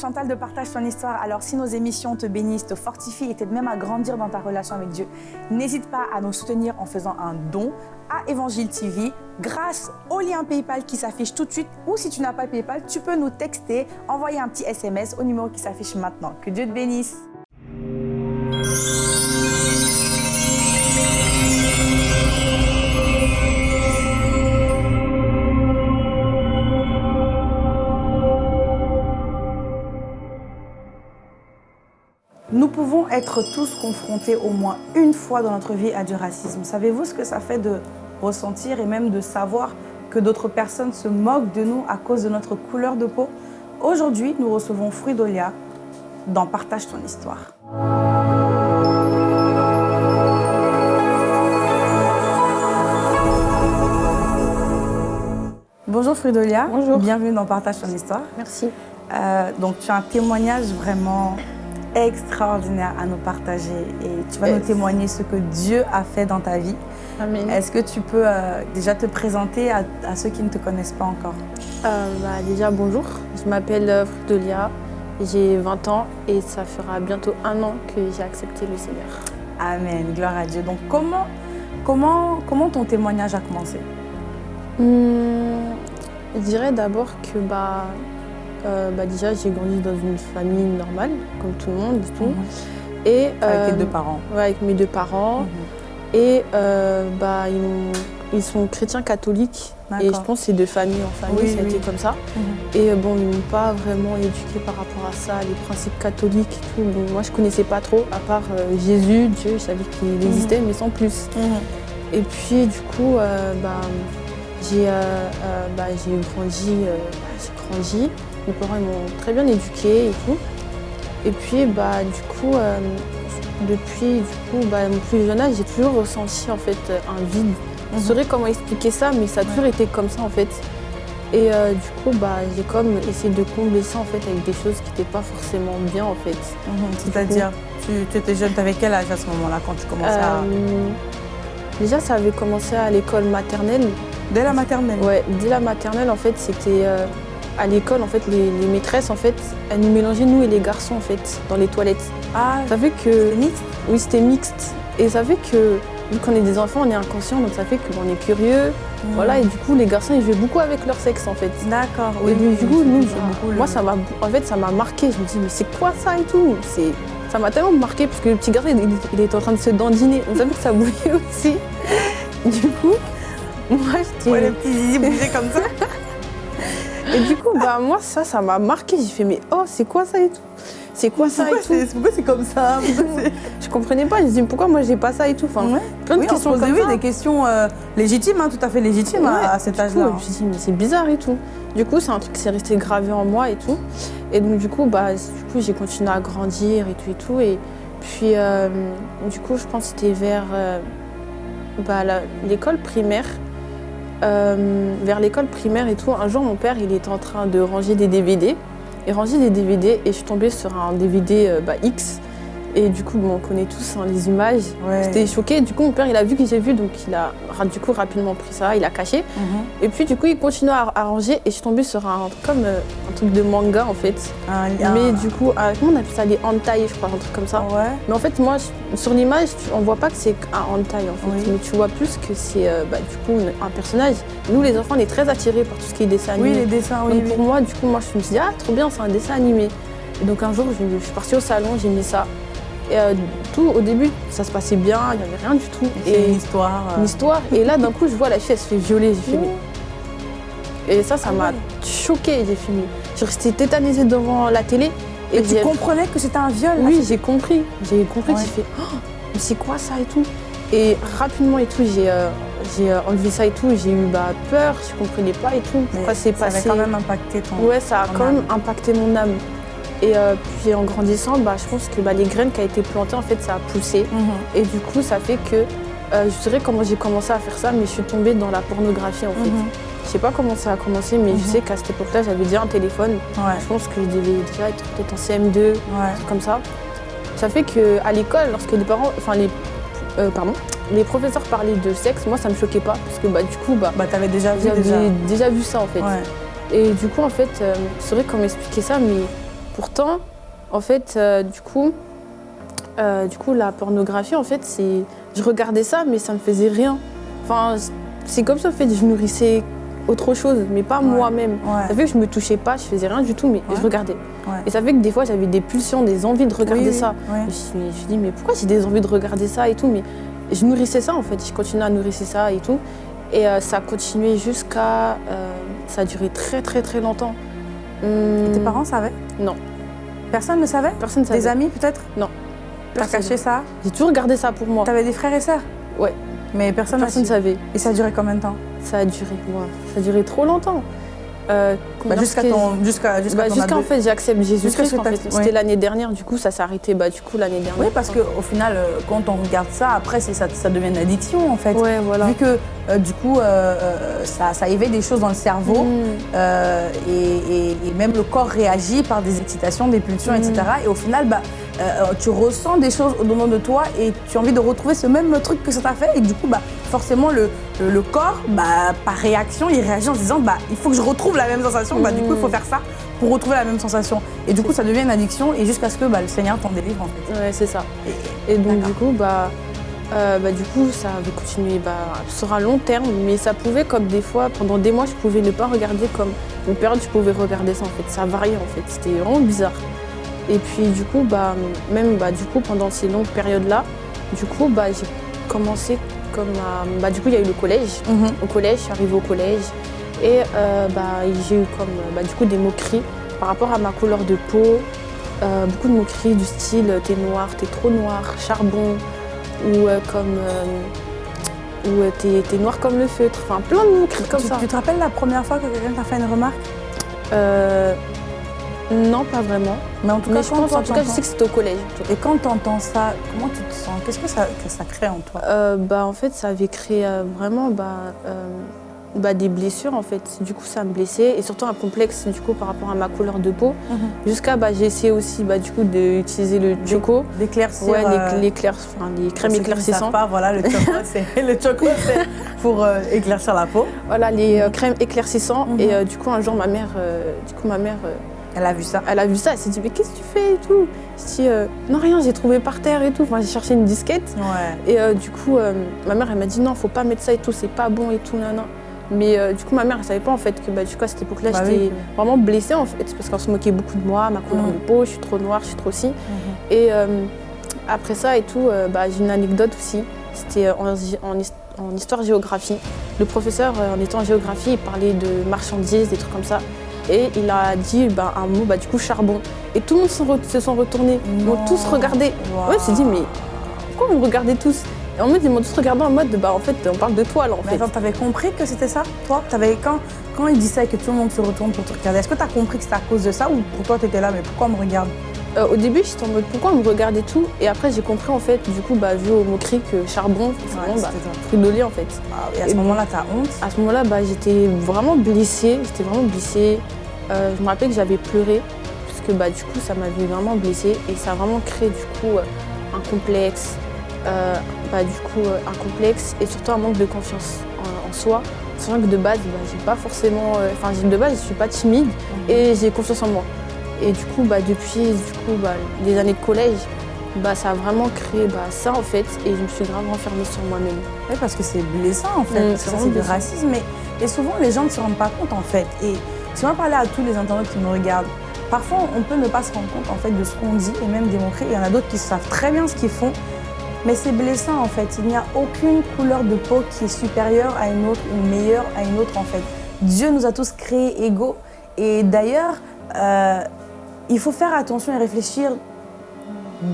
Chantal de Partage ton histoire. Alors si nos émissions te bénissent, te fortifient et t'aident même à grandir dans ta relation avec Dieu, n'hésite pas à nous soutenir en faisant un don à Évangile TV grâce au lien PayPal qui s'affiche tout de suite ou si tu n'as pas PayPal, tu peux nous texter, envoyer un petit SMS au numéro qui s'affiche maintenant. Que Dieu te bénisse. Nous pouvons être tous confrontés au moins une fois dans notre vie à du racisme. Savez-vous ce que ça fait de ressentir et même de savoir que d'autres personnes se moquent de nous à cause de notre couleur de peau? Aujourd'hui, nous recevons Fruidolia dans Partage ton histoire. Bonjour Fruidolia. Bonjour. Bienvenue dans Partage ton histoire. Merci. Euh, donc tu as un témoignage vraiment extraordinaire à nous partager et tu vas Yes. nous témoigner ce que Dieu a fait dans ta vie. Amen. Est-ce que tu peux euh, déjà te présenter à, à ceux qui ne te connaissent pas encore? Euh, bah, déjà, bonjour. Je m'appelle euh, Frudolia. J'ai 20 ans et ça fera bientôt un an que j'ai accepté le Seigneur. Amen, gloire à Dieu. Donc comment, comment, comment ton témoignage a commencé? Hmm, je dirais d'abord que bah, euh, bah, déjà, j'ai grandi dans une famille normale, comme tout le monde et tout. Et, Mhm. Avec tes euh, deux parents. ouais, avec mes deux parents. Et euh, bah, ils, sont chrétiens catholiques. Et je pense que c'est de famille en famille, Oui, ça a oui. été comme ça. Mhm. Et bon, ils m'ont pas vraiment éduqué par rapport à ça, les principes catholiques et tout. Moi, je connaissais pas trop, à part Jésus, Dieu, je savais qu'il Mhm. existait, mais sans plus. Et puis, du coup, bah, j'ai euh, euh, bah, j'ai grandi, euh, bah, j'ai grandi. Mes parents ils m'ont très bien éduquée et tout. Et puis, bah, du coup, euh, depuis du coup, bah, mon plus jeune âge, j'ai toujours ressenti en fait un vide. Je Mhm. saurais comment expliquer ça, mais ça a toujours été comme ça en fait. Et euh, du coup, bah, j'ai comme essayé de combler ça en fait avec des choses qui n'étaient pas forcément bien en fait. Mhm. C'est-à-dire, tu, tu étais jeune, tu avais quel âge à ce moment-là quand tu commençais à... Euh, déjà, ça avait commencé à l'école maternelle. Dès la maternelle Ouais, dès la maternelle, en fait, c'était euh, à l'école, en fait, les, les maîtresses, en fait, elles nous mélangeaient nous et les garçons, en fait, dans les toilettes. Ah, Ça fait que, mixte? Oui, c'était mixte. Et ça fait que, vu qu'on est des enfants, on est inconscient, donc ça fait qu'on est curieux. Mhm. Voilà, et du coup, les garçons, ils jouaient beaucoup avec leur sexe, en fait. D'accord, Et oui, du oui, coup, nous, beaucoup le- moi, ça m'a, en fait, ça m'a marqué. Je me dis, mais c'est quoi ça et tout? C'est, ça m'a tellement marqué parce que le petit garçon, il, était en train de se dandiner. On savait que ça bouillait aussi. Du coup, moi, j'étais. Ouais, les petits zizi bougeaient comme ça. Et du coup, bah, moi, ça, ça m'a marqué. J'ai fait, mais oh, c'est quoi ça et tout? C'est quoi ça Pourquoi et tout? c'est pourquoi c'est comme ça? Je comprenais pas. Je me dis, pourquoi moi, j'ai pas ça et tout? Enfin, Ouais. Plein de Oui, on se questions posait comme oui, ça. des questions euh, légitimes, hein, tout à fait légitimes à- Ouais, à, cet âge-là. Je me suis dit, mais c'est bizarre et tout. Du coup, c'est un truc qui s'est resté gravé en moi et tout. Et donc, du coup, bah, du coup, j'ai continué à grandir et tout et tout. Et puis, euh, du coup, je pense que c'était vers euh, bah, l'école primaire. Euh, vers l'école primaire et tout, un jour, mon père, il était en train de ranger des DVD. Et ranger des DVD, et je suis tombée sur un DVD euh, bah, X. Et du coup, bon, on connaît tous hein, les images. Ouais. J'étais choquée. Du coup, mon père, il a vu que j'ai vu, donc il a du coup rapidement pris ça, il a caché. Mhm. Et puis, du coup, il continue à, à ranger et je suis tombée sur un, comme euh, un truc de manga en fait. Lien. Mais du coup, euh, comment on appelle ça Les hentai, je crois, un truc comme ça. Ouais. Mais en fait, moi, je- sur l'image, on voit pas que c'est un hentai en fait. Oui. Mais tu vois plus que c'est euh, bah, du coup un personnage. Nous, les enfants, on est très attirés par tout ce qui est dessin Oui, animé. les dessins, oui. donc oui. pour moi, du coup, moi, je me suis dit, ah, trop bien, c'est un dessin animé. Et donc un jour, je, je suis partie au salon, j'ai mis ça. Et euh, tout, au début, ça se passait bien, il n'y avait rien du tout. C'est une histoire. euh, une histoire. Et là, d'un coup, je vois la fille, elle se fait violer. J'ai fait, mais- Et ça, ça Ah m'a ouais. choquée. J'ai mais- Je restée tétanisée devant la télé. Et Et tu comprenais que c'était un viol là, Oui, j'ai compris. J'ai compris. Ouais. J'ai fait, Oh, mais c'est quoi ça et tout? Et rapidement et tout, j'ai euh, j'ai enlevé ça et tout. J'ai eu bah, peur, je comprenais pas et tout. Pourquoi c'est ça avait passé? quand même impacté ton. Ouais, ça a quand âme. même impacté mon âme. Et euh, puis en grandissant, bah, je pense que bah, les graines qui ont été plantées, en fait, ça a poussé. Mhm. Et du coup, ça fait que euh, je dirais comment j'ai commencé à faire ça, mais je suis tombée dans la pornographie en fait. Mhm. Je sais pas comment ça a commencé, mais Mhm. je sais qu'à cette époque-là, j'avais déjà un téléphone. Ouais. Je pense que je devais déjà être peut-être en CM2, Ouais. comme ça. Ça fait qu'à l'école, lorsque les parents, enfin les, euh, pardon, les professeurs parlaient de sexe, moi ça me choquait pas, parce que bah, du coup, bah, Bah, t'avais déjà vu j'avais déjà. déjà. vu ça en fait. Ouais. Et du coup, en fait, euh, c'est vrai qu'on m'expliquait ça, mais pourtant, en fait, euh, du coup, euh, du coup, la pornographie, en fait, c'est, je regardais ça, mais ça me faisait rien. Enfin, c'est comme ça, en fait, je nourrissais autre chose, mais pas Ouais. moi-même. Ouais. Ça fait que je me touchais pas, je faisais rien du tout, mais Ouais. je regardais. Et ça fait que des fois, j'avais des pulsions, des envies de regarder Oui, ça. Je me suis- je me suis dit, mais pourquoi j'ai des envies de regarder ça et tout Mais je nourrissais ça, en fait. Je continuais à nourrir ça et tout. Et euh, ça a continué jusqu'à... euh, ça a duré très, très, très longtemps. Hum, Tes parents savaient? Non. Personne ne savait Personne ne savait. Des amis peut-être Non. T'as Personne. caché ça J'ai toujours gardé ça pour moi. T'avais des frères et sœurs Ouais. Mais personne Personne ne su. savait. Et ça a duré combien de temps Ça a duré, ouais. Ça a duré trop longtemps. Euh, Bah, Jusqu'à ton. Jusqu'à jusqu'à Bah, en fait j'accepte Jésus-Christ en fait. C'était l'année dernière, du coup ça s'est arrêté bah, du coup l'année dernière. Oui, parce qu'au final, euh, quand on regarde ça, après, c'est- ça, ça devient une addiction en fait. Ouais, voilà. Vu que euh, du coup, euh, ça, ça éveille des choses dans le cerveau Mm. et, et- et même le corps réagit par des excitations, des pulsions, Mm. etc. Et au final, bah, tu ressens des choses au dedans de toi et tu as envie de retrouver ce même truc que ça t'a fait. Et du coup, bah, forcément, le, le, le corps, bah, par réaction, il réagit en se disant bah, il faut que je retrouve la même sensation. Bah, du coup, il faut Mm. faire ça pour retrouver la même sensation. Et du coup, ça devient une addiction et jusqu'à ce que bah, le Seigneur t'en délivre en fait. Ouais, c'est ça. Et- Et donc du coup, bah, euh, bah, du coup, ça avait continué bah, sur un long terme, mais ça pouvait, comme des fois, pendant des mois, je pouvais ne pas regarder comme une période, je pouvais regarder ça en fait. Ça variait en fait, c'était vraiment bizarre. Et puis du coup, bah, même bah, du coup, pendant ces longues périodes-là, du coup, bah, j'ai commencé comme bah, du coup, il y a eu le collège. Mhm. Au collège, je suis arrivée au collège et euh, bah, j'ai eu comme bah, du coup des moqueries par rapport à ma couleur de peau. Euh, beaucoup de moqueries du style t'es noir, t'es trop noir, charbon, ou euh, comme euh, ou euh, t'es t'es noir comme le feutre. Enfin plein de moqueries comme tu, ça. tu te rappelles la première fois que quelqu'un t'a fait une remarque? Euh, non, pas vraiment. Mais en tout cas, je pense, en tout cas, je sais que c'était au collège. Et quand tu entends ça, comment tu te sens? Qu'est-ce que ça, que ça crée en toi? Euh, bah, en fait, ça avait créé euh, vraiment bah, euh, bah, des blessures en fait. Du coup, ça me blessait et surtout un complexe du coup par rapport à ma couleur de peau. Jusqu'à bah, j'ai essayé aussi bah, du coup d'utiliser le choco. D'éclaircir. Ouais, euh, les, l'éclair- enfin, les crèmes éclaircissantes. pas, voilà, le choco, c'est pour éclaircir la peau. Voilà, les crèmes éclaircissantes. Et euh, du coup, un jour, ma mère, du coup, ma mère, Elle a vu ça. elle a vu ça. Elle s'est dit, mais qu'est-ce que tu fais et tout? Je dis, euh, non, rien, j'ai trouvé par terre et tout. Enfin, j'ai cherché une disquette. Ouais. Et euh, du coup, euh, ma mère, elle m'a dit, non, faut pas mettre ça et tout, c'est pas bon et tout, non, non. Mais du coup, ma mère, elle savait pas en fait que bah, du coup, à cette époque-là, Bah j'étais oui. vraiment blessée en fait, parce qu'on se moquait beaucoup de moi, ma couleur Mhm. de peau, je suis trop noire, je suis trop ci. Et euh, après ça et tout, bah, j'ai une anecdote aussi. C'était en, en his- en histoire-géographie. Le professeur, en étant en géographie, il parlait de marchandises, des trucs comme ça. Et il a dit bah, un mot, bah, du coup, charbon. Et tout le monde se, re- se sont retournés. Ils m'ont tous regardé. Waouh. Ouais, je me suis dit, mais pourquoi vous me regardez tous? Et en mode, ils m'ont tous regardé en mode, bah, en fait, on parle de toi là, en Mais fait. attends, t'avais compris que c'était ça, toi? Quand, quand il dit ça et que tout le monde se retourne pour te regarder, est-ce que t'as compris que c'était à cause de ça ou pour toi t'étais là, mais pourquoi on me regarde? Euh, au début, j'étais en mode, pourquoi on me regardait tout? Et après, j'ai compris, en fait, du coup, bah, vu au moqueries que charbon, c'est Ouais, vraiment bah, de lait, en fait. Ah, Et à ce Et- moment-là, t'as honte? À ce moment-là, bah, j'étais vraiment blessée. J'étais vraiment blessée. Euh, je me rappelle que j'avais pleuré, parce que bah, du coup, ça m'avait vraiment blessée. Et ça a vraiment créé du coup euh, un complexe. euh, bah, du coup, un complexe et surtout un manque de confiance en, en soi. Sachant que de base, bah, j'ai pas forcément. Enfin, de base, je suis pas timide et j'ai confiance en moi. Et du coup, bah, depuis du coup, bah, les années de collège, bah, ça a vraiment créé bah, ça en fait. Et je me suis grave renfermée sur moi-même. Oui, parce que c'est blessant en fait, Mm, que c'est du racisme. Mais, et souvent les gens ne se rendent pas compte en fait. Et si on va parler à tous les internautes qui me regardent, parfois on peut ne pas se rendre compte en fait de ce qu'on dit et même moqueries. Il y en a d'autres qui savent très bien ce qu'ils font. Mais c'est blessant en fait. Il n'y a aucune couleur de peau qui est supérieure à une autre ou meilleure à une autre en fait. Dieu nous a tous créés égaux. Et d'ailleurs, euh, il faut faire attention et réfléchir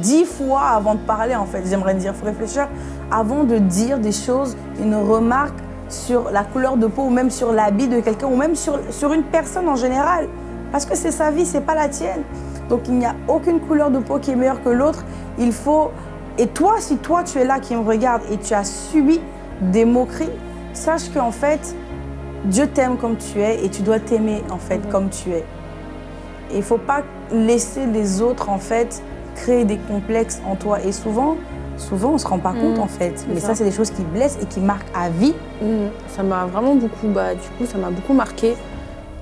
dix fois avant de parler, en fait, j'aimerais dire. Il faut réfléchir avant de dire des choses, une remarque sur la couleur de peau ou même sur l'habit de quelqu'un ou même sur, une personne en général. Parce que c'est sa vie, c'est pas la tienne. Donc il n'y a aucune couleur de peau qui est meilleure que l'autre. Il faut. Et toi, si toi tu es là qui me regarde et tu as subi des moqueries, sache qu'en fait, Dieu t'aime comme tu es et tu dois t'aimer en fait comme tu es. Il faut pas laisser les autres en fait créer des complexes en toi. Et souvent, souvent on se rend pas compte Mhm. en fait. Mais ça. ça, c'est des choses qui blessent et qui marquent à vie. Mm, Ça m'a vraiment beaucoup, bah, du coup, ça m'a beaucoup marqué.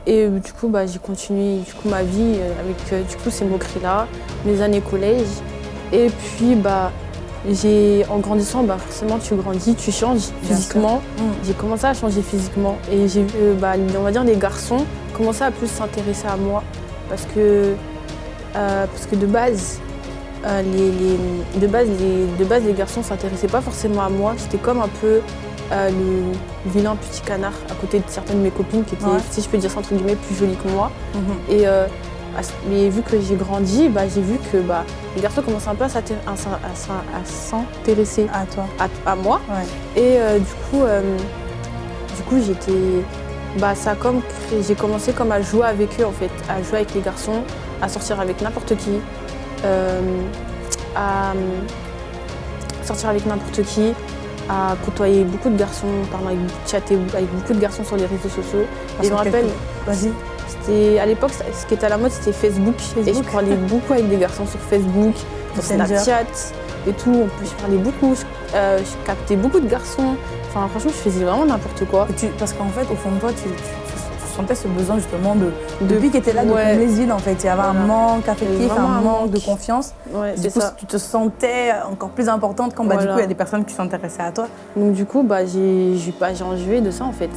Et du coup, bah, j'ai continué du coup, ma vie euh, avec euh, du coup, ces moqueries-là, mes années collège. Et puis, bah, j'ai, en grandissant, bah, forcément, tu grandis, tu changes physiquement. Mm. J'ai commencé à changer physiquement. Et j'ai vu, euh, bah, on va dire, les garçons commençaient à plus s'intéresser à moi. Parce que, euh, parce que de base, euh, les, les- de, base les, de base, les garçons ne s'intéressaient pas forcément à moi. J'étais comme un peu euh, le vilain petit canard à côté de certaines de mes copines qui étaient, Ouais. si je peux dire ça entre guillemets, plus jolies que moi. Mhm. Et euh, mais vu que j'ai grandi, bah, j'ai vu que bah, les garçons commençaient un peu à s'intér- à à à s'intéresser À toi. à, à moi. Ouais. Et du coup, du coup j'étais. Bah, ça comme j'ai commencé comme à jouer avec eux en fait, à jouer avec les garçons, à sortir avec n'importe qui, euh, à euh, sortir avec n'importe qui, à côtoyer beaucoup de garçons, pardon, avec, chatter avec beaucoup de garçons sur les réseaux sociaux. Parce Et je me rappelle, c'était à l'époque, ce qui était à la mode, c'était Facebook. Et je parlais beaucoup avec des garçons sur Facebook, sur. Snapchat et tout. En plus, je parlais beaucoup, je, euh, je captais beaucoup de garçons. Enfin, franchement, je faisais vraiment n'importe quoi. Tu- parce qu'en fait, au fond de toi, tu, tu- tu- tu sentais ce besoin justement de. De- Depuis qu'il était là, de ouais. combler ce vide en fait. Il y avait un manque affectif, un un manque de confiance. Ouais, Du coup, ça. tu te sentais encore plus importante quand bah, du coup il y a des personnes qui s'intéressaient à toi. Donc du coup, bah, j'ai pas- joué de ça en fait.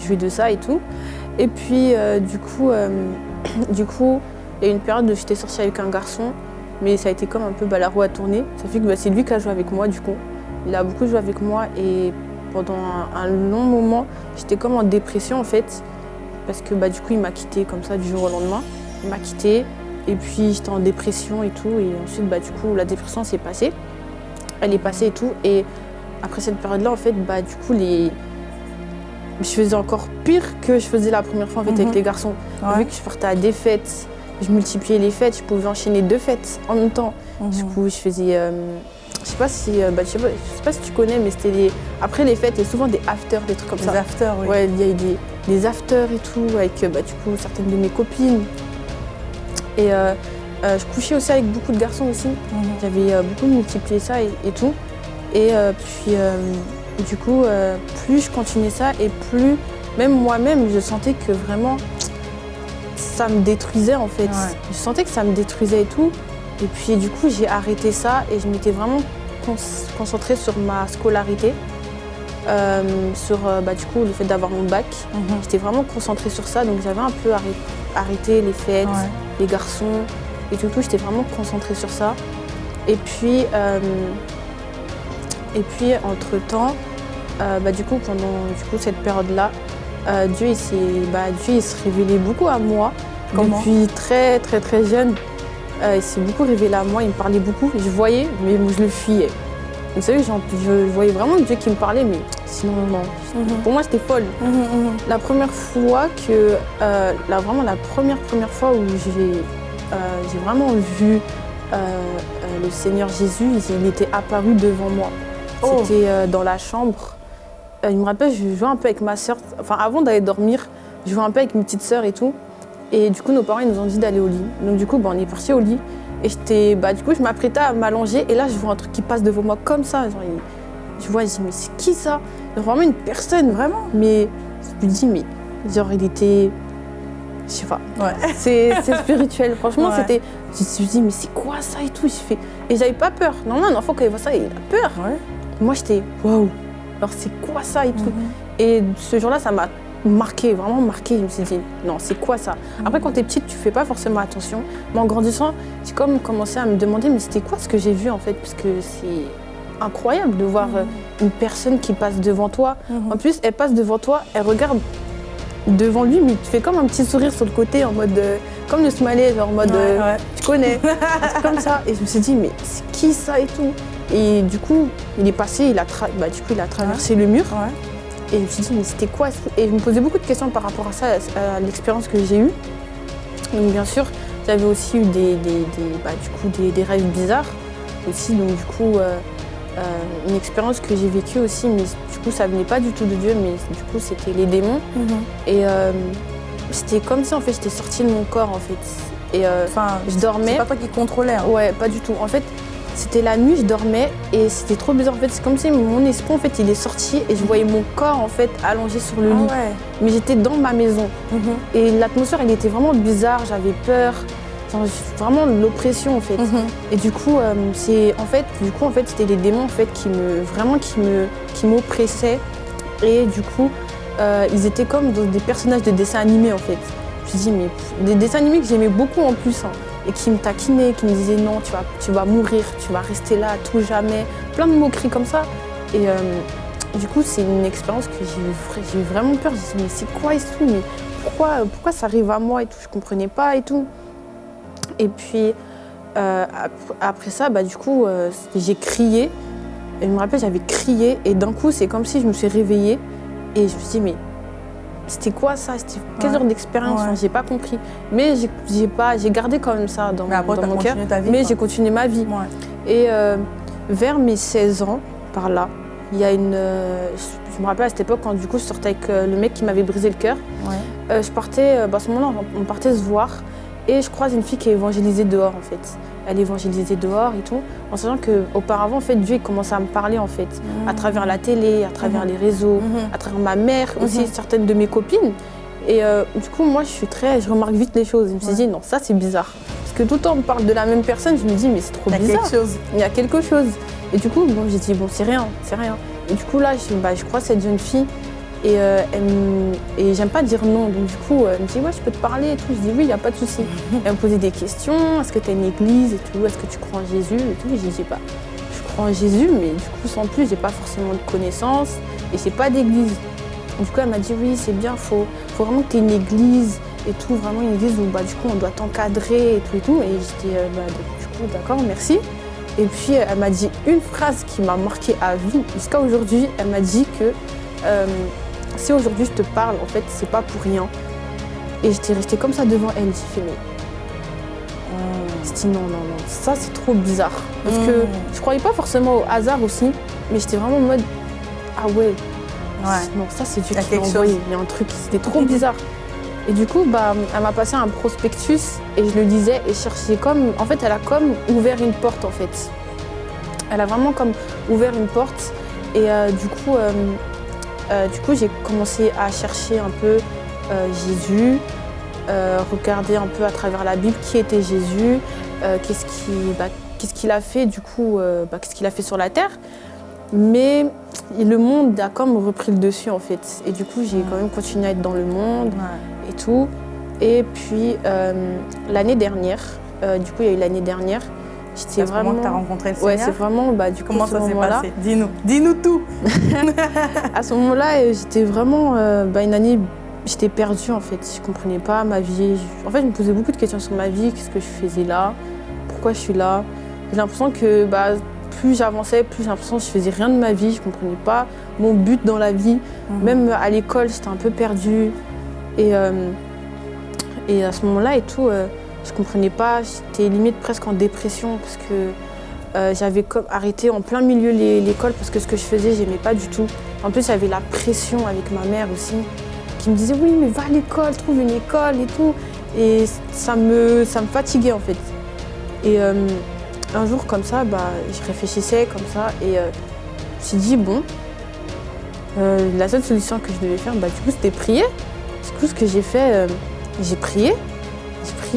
J'ai de ça et tout. Et puis euh, du coup, euh, du coup, il y a eu une période où j'étais sortie avec un garçon, mais ça a été comme un peu bah, la roue à tourner. Ça fait que bah, c'est lui qui a joué avec moi du coup. Il a beaucoup joué avec moi et pendant un, un long moment, j'étais comme en dépression en fait. Parce que bah, du coup, il m'a quitté comme ça du jour au lendemain. Il m'a quitté et puis j'étais en dépression et tout. Et ensuite, bah, du coup, la dépression s'est passée. Elle est passée et tout. Et après cette période-là, en fait, bah, du coup, les... je faisais encore pire que je faisais la première fois en fait, Mhm. avec les garçons. Ouais. Vu que je partais à des fêtes, je multipliais les fêtes, je pouvais enchaîner deux fêtes en même temps. Du Mhm. coup, je faisais. euh, je sais pas si. euh, bah, je sais pas, je sais pas si tu connais, mais c'était des. Après les fêtes, il y a souvent des afters, des trucs comme ça. afters, oui. Ouais, il y a eu des, des afters et tout, avec euh, bah, du coup certaines de mes copines. Et euh, euh, je couchais aussi avec beaucoup de garçons aussi. Mhm. J'avais euh, beaucoup multiplié ça et, et tout. Et puis, du coup, plus je continuais ça et plus, même moi-même, je sentais que vraiment, ça me détruisait en fait. Ouais. Je sentais que ça me détruisait et tout. Et puis, du coup, j'ai arrêté ça et je m'étais vraiment concentrée sur ma scolarité, euh, sur euh, bah, du coup le fait d'avoir mon bac. Mhm. J'étais vraiment concentrée sur ça, donc j'avais un peu arrêté, les fêtes, Ouais. les garçons et tout, tout. J'étais vraiment concentrée sur ça. Et puis, euh, et puis entre-temps, euh, bah, du coup, pendant du coup, cette période-là, Dieu, il s'est, bah, Dieu il se révélait beaucoup à moi. Comment? Depuis très, très, très jeune, euh, il s'est beaucoup révélé à moi. Il me parlait beaucoup. Je voyais, mais je le fuyais. Vous savez, je voyais vraiment Dieu qui me parlait, mais sinon, non. Mhm. Pour moi, c'était folle. Mhm, mhm. La première fois que, euh, la, vraiment la première première fois où j'ai euh, vraiment vu le Seigneur Jésus, il, était apparu devant moi. Oh. C'était dans la chambre. Il me rappelle, je jouais un peu avec ma soeur. Enfin, avant d'aller dormir, je jouais un peu avec mes petites sœurs et tout. Et du coup, nos parents ils nous ont dit d'aller au lit. Donc du coup, bah, on est parti au lit. Et j'étais, bah, du coup, je m'apprêtais à m'allonger. Et là, je vois un truc qui passe devant moi comme ça. Genre, je vois, je dis, mais c'est qui ça? Genre, Vraiment une personne. Vraiment Mais je me dis, mais genre, il était. Je sais pas. Ouais. C'est spirituel. Franchement, Ouais. c'était. Je me suis dit, mais c'est quoi ça et tout? Je fais... Et j'avais pas peur. Normalement, un enfant, quand il voit ça, il a peur. Ouais. Moi, j'étais, waouh Alors, c'est quoi ça et tout? Mhm. Et ce jour-là, ça m'a marqué, vraiment marqué. Je me suis dit, non, c'est quoi ça? Après, quand t'es petite, tu fais pas forcément attention. Mais en grandissant, j'ai comme commencé à me demander, mais c'était quoi ce que j'ai vu en fait? Parce que c'est incroyable de voir euh, une personne qui passe devant toi. Mhm. En plus, elle passe devant toi, elle regarde devant lui, mais tu fais comme un petit sourire sur le côté, en mode. euh, comme le smiley, genre en mode. Ouais, euh, ouais. tu connais, comme ça. Et je me suis dit, mais c'est qui ça et tout? Et du coup, il est passé, il a, tra- bah, du coup, il a traversé le mur. Et je me suis dit, mais c'était quoi Et je me posais beaucoup de questions par rapport à ça, à l'expérience que j'ai eue. Donc, bien sûr, j'avais aussi eu des, des- des- bah, du coup, des, des rêves bizarres aussi. Donc, du coup, euh, euh, une expérience que j'ai vécue aussi, mais du coup, ça venait pas du tout de Dieu, mais du coup, c'était les démons. Mhm. Et euh, c'était comme si, en fait, j'étais sortie de mon corps, en fait. Et Enfin, je c'est dormais. pas toi qui contrôlais. hein. Ouais, pas du tout. En fait, c'était la nuit, je dormais et c'était trop bizarre. En fait, c'est comme si mon esprit, en fait, il est sorti et je voyais mon corps, en fait, allongé sur le Ah lit. ouais. Mais j'étais dans ma maison. Mhm. Et l'atmosphère, elle était vraiment bizarre. J'avais peur. Genre, vraiment l'oppression, en fait. Mhm. Et du coup, euh, c'est en fait, du coup, en fait, c'était les démons en fait qui me vraiment qui me qui m'oppressaient. Et du coup, euh, ils étaient comme des personnages de dessins animés en fait. Je me suis dit mais des dessins animés que j'aimais beaucoup en plus hein, et qui me taquinaient, qui me disaient non, tu vas tu vas mourir, tu vas rester là à tout jamais, plein de moqueries comme ça. Et euh, du coup, c'est une expérience que j'ai eu, eu vraiment peur. J'ai dit mais c'est quoi et tout, mais pourquoi pourquoi ça arrive à moi et tout, je comprenais pas et tout. Et puis euh, ap- après ça, bah, du coup, euh, j'ai crié. Et je me rappelle, j'avais crié. Et d'un coup, c'est comme si je me suis réveillée. Et je me suis dit, mais c'était quoi ça? C'était quel Ouais. genre d'expérience? Ouais. J'ai pas compris. Mais j'ai- pas, j'ai gardé quand même ça dans, Mais après, dans t'as mon cœur. continué ta vie. Mais j'ai continué ma vie. Ouais. Et euh, vers mes 16 ans, par là, il y a une. euh, je me rappelle à cette époque quand du coup je sortais avec euh, le mec qui m'avait brisé le cœur. Je partais, bah, à ce moment-là, on on partait se voir et je croise une fille qui est évangélisée dehors en fait. Elle évangélisait dehors et tout, en sachant qu'auparavant, en fait, Dieu commençait à me parler en fait, à travers la télé, à travers Mhm. les réseaux, Mhm. à travers ma mère, aussi certaines de mes copines. Et euh, du coup, moi, je suis très, je remarque vite les choses. Je me suis Ouais. dit, non, ça c'est bizarre. Parce que tout le temps, on parle de la même personne, je me dis, mais c'est trop Il y a bizarre quelque chose. il y a quelque chose. Et du coup, bon, j'ai dit, bon, c'est rien, c'est rien. Et du coup, là, je, bah, je crois cette jeune fille. Et, euh, et j'aime pas dire non. Donc, du coup, elle me dit, ouais, je peux te parler et tout. Je dis, oui, il n'y a pas de souci. Elle me posait des questions. Est-ce que tu as une église et tout? Est-ce que tu crois en Jésus et tout? J'ai dit, bah, je crois en Jésus, mais du coup, sans plus, j'ai pas forcément de connaissances. Et c'est pas d'église. Du coup, elle m'a dit, oui, c'est bien, faut, faut vraiment que tu aies une église et tout. Vraiment une église où, bah, du coup, on doit t'encadrer et tout et tout. Et j'étais, euh, bah, du coup, d'accord, merci. Et puis elle m'a dit une phrase qui m'a marquée à vie jusqu'à aujourd'hui. Elle m'a dit que euh, si aujourd'hui je te parle, en fait, c'est pas pour rien. Et j'étais restée comme ça devant elle. J'ai fait mais j'ai dit non non non, ça c'est trop bizarre parce que Mm. je croyais pas forcément au hasard aussi, mais j'étais vraiment en mode ah ouais Ouais. non ça c'est Dieu a qui m'a envoyé. Il y a un truc, c'était trop bizarre. Et du coup, bah, elle m'a passé un prospectus et je le lisais et je cherchais comme. En fait, elle a comme ouvert une porte en fait. Elle a vraiment comme ouvert une porte et euh, du coup, euh, euh, du coup, j'ai commencé à chercher un peu euh, Jésus, euh, regarder un peu à travers la Bible qui était Jésus, qu'est-ce qu'il bah, qu'est-ce qu'il a fait du coup, bah, qu'est-ce qu'il a fait sur la terre. Mais le monde a comme repris le dessus en fait. Et du coup, j'ai quand même continué à être dans le monde Ouais. et tout. Et puis l'année dernière, du coup, il y a eu l'année dernière, C'est vraiment que tu as rencontré le Ouais, Seigneur. c'est vraiment bah, du Comment ça s'est passé Dis-nous. Dis-nous tout. À ce moment-là, euh, j'étais vraiment euh, bah, une année, j'étais perdue en fait. Je comprenais pas ma vie. Je- En fait, je me posais beaucoup de questions sur ma vie. Qu'est-ce que je faisais là? Pourquoi je suis là? J'ai l'impression que bah, plus j'avançais, plus j'ai l'impression que je faisais rien de ma vie. Je comprenais pas mon but dans la vie. Mhm. Même à l'école, j'étais un peu perdue. Et, euh, et à ce moment-là et tout, euh, je comprenais pas. J'étais limite presque en dépression parce que euh, j'avais arrêté en plein milieu l'école parce que ce que je faisais, j'aimais pas du tout. En plus, j'avais la pression avec ma mère aussi qui me disait oui, mais va à l'école, trouve une école et tout. Et ça me, ça me fatiguait en fait. Et euh, un jour comme ça, bah, je réfléchissais comme ça et euh, je me suis dit bon, euh, la seule solution que je devais faire, bah, du coup, c'était prier. Du coup, ce que j'ai fait, j'ai prié.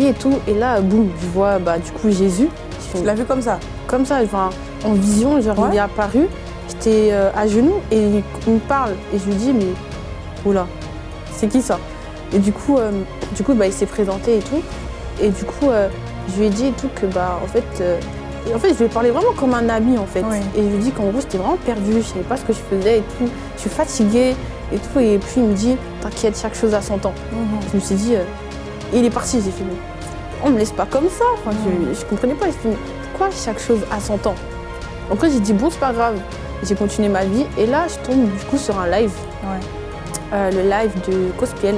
Et tout. Et là, boum, je vois bah, du coup Jésus. Tu l'as vu comme ça? Comme ça, enfin, en vision, genre, Ouais. il est apparu. J'étais euh, à genoux et il, il me parle. Et je lui dis, mais oula, c'est qui ça? Et du coup, euh, du coup bah, il s'est présenté et tout. Et du coup, euh, je lui ai dit et tout que, bah, en fait, et en fait, je lui ai parlé vraiment comme un ami, en fait. Oui. Et je lui ai dit qu'en gros, j'étais vraiment perdue, je savais pas ce que je faisais et tout. Je suis fatiguée et tout. Et puis, il me dit, t'inquiète, chaque chose a son temps. Je me suis dit, il est parti, j'ai fait, mais on me laisse pas comme ça. Enfin, je, je comprenais pas. Je me suis dit, mais pourquoi chaque chose a son temps Après, j'ai dit, bon, c'est pas grave. J'ai continué ma vie. Et là, je tombe du coup sur un live, Ouais. euh, le live de Cospiel.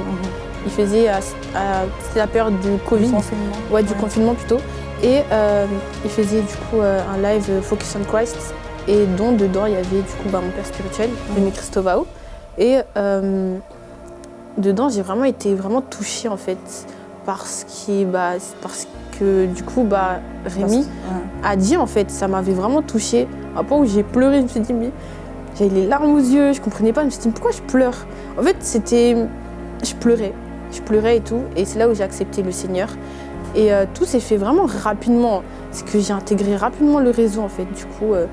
Il faisait, à- c'était la période du Covid, Confinement. ouais, du confinement plutôt. Et euh, il faisait du coup euh, un live euh, Focus on Christ. Et dont dedans, il y avait du coup bah, mon père spirituel, Rémi Christovao. Et euh, dedans, j'ai vraiment été vraiment touchée en fait parce, bah, parce que du coup, bah, Rémi Parce- a dit en fait, ça m'avait vraiment touchée. À un point où j'ai pleuré, je me suis dit, mais j'avais les larmes aux yeux, je comprenais pas, je me suis dit, pourquoi je pleure? En fait, c'était. Je pleurais, je pleurais et tout, et c'est là où j'ai accepté le Seigneur. Et euh, tout s'est fait vraiment rapidement. C'est que j'ai intégré rapidement le réseau en fait. Du coup, euh,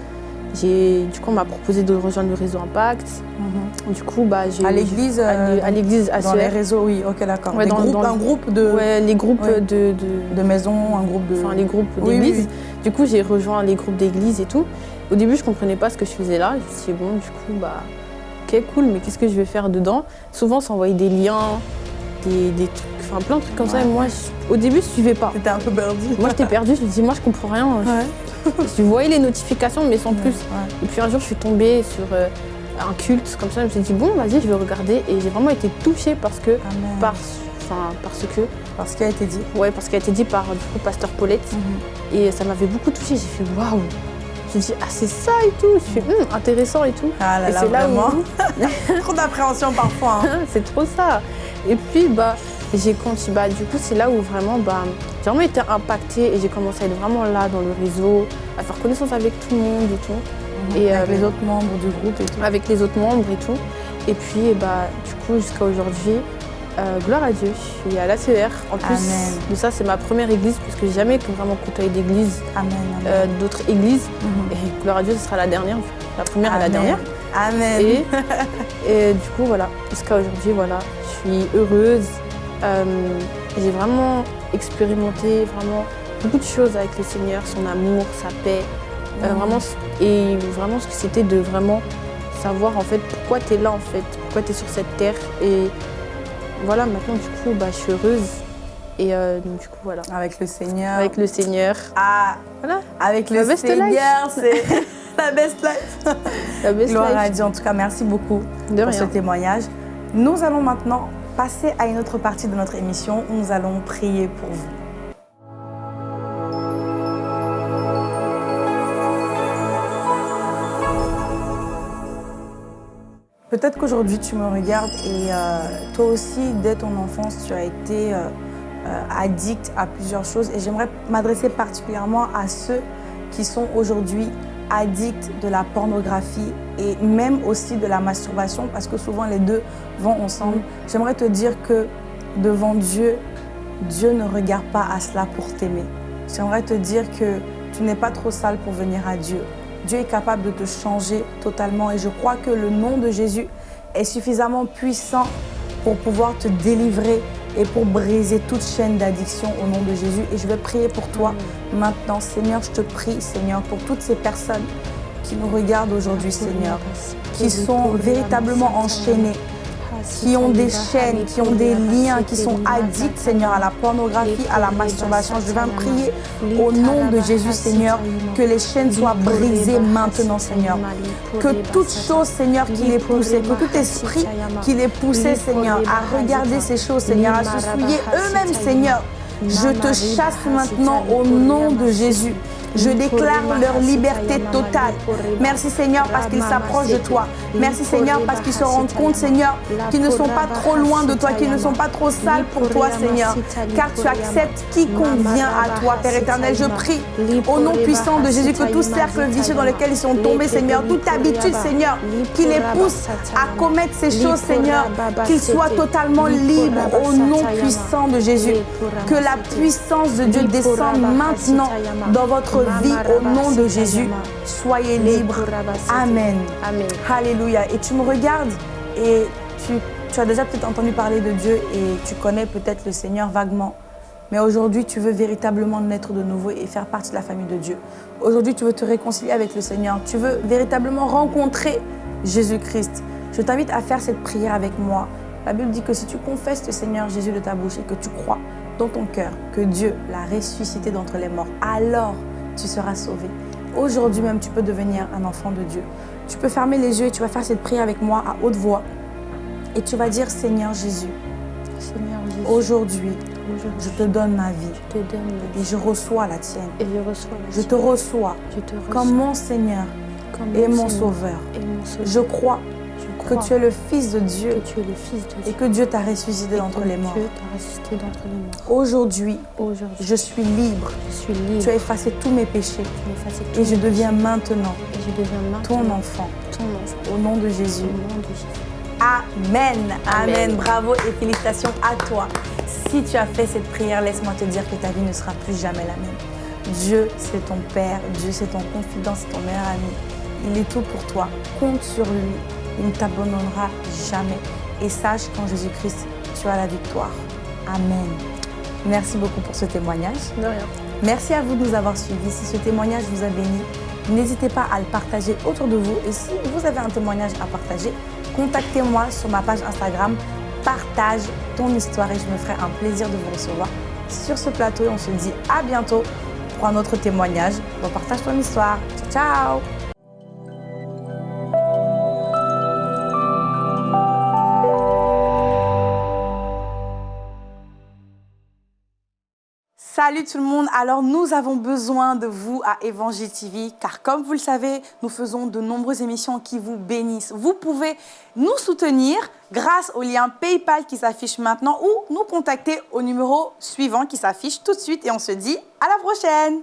du coup on m'a proposé de rejoindre le réseau Impact. Mhm. Du coup, bah, j'ai. À l'église, à euh, l'é- à l'église Dans les réseaux, oui, ok, d'accord. Ouais, dans- groupes- dans- un groupe de, Ouais, les groupes Ouais. de, de, de maisons, un groupe de. enfin les groupes Oui, oui, d'église. oui. Du coup, j'ai rejoint les groupes d'église et tout. Au début, je comprenais pas ce que je faisais là. Je me suis dit, bon, du coup, bah, ok, cool, mais qu'est-ce que je vais faire dedans? Souvent, ça envoyait des liens, des, des trucs, enfin plein de trucs comme ça. Et moi, je- au début, je suivais pas. T'étais un peu perdu. Moi, j'étais perdue. Je me dis, moi, je comprends rien. Ouais. Je voyais les notifications, mais sans plus. Ouais. Et puis un jour, je suis tombée sur euh, un culte comme ça. Je me suis dit, bon, vas-y, je vais regarder. Et j'ai vraiment été touchée parce que, Amen. par, enfin, parce que, Parce qu'il a été dit. ouais, parce qu'elle a été dit par du coup, Pasteur Paulette. Et ça m'avait beaucoup touchée. J'ai fait waouh. Je me dis ah c'est ça et tout. J'ai fait Hum, intéressant et tout. Ah là et là, c'est là vraiment. où Trop d'appréhension parfois. hein. c'est trop ça. Et puis bah j'ai continué. Bah du coup c'est là où vraiment bah j'ai vraiment été impactée et j'ai commencé à être vraiment là dans le réseau, à faire connaissance avec tout le monde et tout, Et, avec euh, les autres membres du groupe et tout. avec les autres membres et tout. Et puis bah du coup jusqu'à aujourd'hui. euh, gloire à Dieu, je suis à l'ACR. En plus Amen. de ça, c'est ma première église parce que j'ai jamais vraiment côtoyé d'église, euh, d'autres églises. Mhm. Et gloire à Dieu, ce sera la dernière, la première et la dernière. Amen. Et, et du coup, voilà, jusqu'à aujourd'hui, voilà, je suis heureuse. Euh, j'ai vraiment expérimenté vraiment beaucoup de choses avec le Seigneur, son amour, sa paix. Euh, Mhm. vraiment, et vraiment ce que c'était de vraiment savoir en fait pourquoi tu es là en fait, pourquoi tu es sur cette terre. Et voilà, maintenant du coup, bah, je suis heureuse. Et euh, donc, du coup, voilà, Avec le Seigneur. avec le Seigneur. Ah, Voilà, avec le Seigneur, c'est la best life. la best Gloire à. Dieu. En tout cas, merci beaucoup De pour ce témoignage. Nous allons maintenant passer à une autre partie de notre émission où nous allons prier pour vous. Peut-être qu'aujourd'hui tu me regardes et euh, toi aussi, dès ton enfance, tu as été euh, euh, addict à plusieurs choses. Et j'aimerais m'adresser particulièrement à ceux qui sont aujourd'hui addicts de la pornographie et même aussi de la masturbation, parce que souvent les deux vont ensemble. J'aimerais te dire que devant Dieu, Dieu ne regarde pas à cela pour t'aimer. J'aimerais te dire que tu n'es pas trop sale pour venir à Dieu. Dieu est capable de te changer totalement et je crois que le nom de Jésus est suffisamment puissant pour pouvoir te délivrer et pour briser toute chaîne d'addiction au nom de Jésus. Et je vais prier pour toi maintenant. Seigneur, je te prie, Seigneur, pour toutes ces personnes qui nous regardent aujourd'hui, Seigneur, qui sont véritablement enchaînées, qui ont des chaînes, qui ont des liens, qui sont addicts, Seigneur, à la pornographie, à la masturbation. Je viens prier au nom de Jésus, Seigneur, que les chaînes soient brisées maintenant, Seigneur. Que toute chose, Seigneur, qui les poussait, que tout esprit qui les poussait, Seigneur, à regarder ces choses, Seigneur, à se souiller eux-mêmes, Seigneur. Je te chasse maintenant au nom de Jésus. Je déclare leur liberté totale. Merci Seigneur parce qu'ils s'approchent de toi. Merci Seigneur parce qu'ils se rendent compte Seigneur qu'ils ne sont pas trop loin de toi, qu'ils ne sont pas trop sales pour toi Seigneur. Car tu acceptes quiconque vient à toi Père éternel. Je prie au nom puissant de Jésus que tout cercle vicieux dans lequel ils sont tombés Seigneur, toute habitude Seigneur qui les pousse à commettre ces choses Seigneur, qu'ils soient totalement libres au nom puissant de Jésus. Que la puissance de Dieu descende maintenant dans votre vie au nom de Jésus. Soyez libres. Amen. Amen. Alléluia. Et tu me regardes et tu, tu as déjà peut-être entendu parler de Dieu et tu connais peut-être le Seigneur vaguement. Mais aujourd'hui, tu veux véritablement naître de nouveau et faire partie de la famille de Dieu. Aujourd'hui, tu veux te réconcilier avec le Seigneur. Tu veux véritablement rencontrer Jésus-Christ. Je t'invite à faire cette prière avec moi. La Bible dit que si tu confesses le Seigneur Jésus de ta bouche et que tu crois dans ton cœur que Dieu l'a ressuscité d'entre les morts, alors tu seras sauvé. Aujourd'hui même, tu peux devenir un enfant de Dieu. Tu peux fermer les yeux et tu vas faire cette prière avec moi à haute voix. Et tu vas dire, Seigneur Jésus, Seigneur Jésus, aujourd'hui, je te donne ma vie je te donne la et je reçois la tienne. et je reçois la Je te reçois Je te reçois comme mon Seigneur comme et mon Seigneur Sauveur. et mon Sauveur. Je crois que tu es le Fils de Dieu que tu es le Fils de Dieu et que Dieu t'a ressuscité d'entre les morts. Dieu t'a ressuscité d'entre les morts. Aujourd'hui, Aujourd'hui, je suis libre. je suis libre. Tu as effacé tous mes péchés Tu m'as effacé tous et je mes deviens maintenant péchés. Et je deviens ton enfant. ton enfant. Au nom de Au Jésus. nom de Jésus. Amen. Amen. Amen. Bravo et félicitations à toi. Si tu as fait cette prière, laisse-moi te dire que ta vie ne sera plus jamais la même. Dieu, c'est ton Père. Dieu, c'est ton confident, c'est ton meilleur ami. Il est tout pour toi. Compte sur lui. Il ne t'abandonnera jamais. Et sache qu'en Jésus-Christ, tu as la victoire. Amen. Merci beaucoup pour ce témoignage. De rien. Merci à vous de nous avoir suivis. Si ce témoignage vous a béni, n'hésitez pas à le partager autour de vous. Et si vous avez un témoignage à partager, contactez-moi sur ma page Instagram. Partage ton histoire et je me ferai un plaisir de vous recevoir sur ce plateau. Et on se dit à bientôt pour un autre témoignage. Donc partage ton histoire. Ciao, ciao Salut tout le monde, alors nous avons besoin de vous à Évangile TV car comme vous le savez, nous faisons de nombreuses émissions qui vous bénissent. Vous pouvez nous soutenir grâce au lien PayPal qui s'affiche maintenant ou nous contacter au numéro suivant qui s'affiche tout de suite. Et on se dit à la prochaine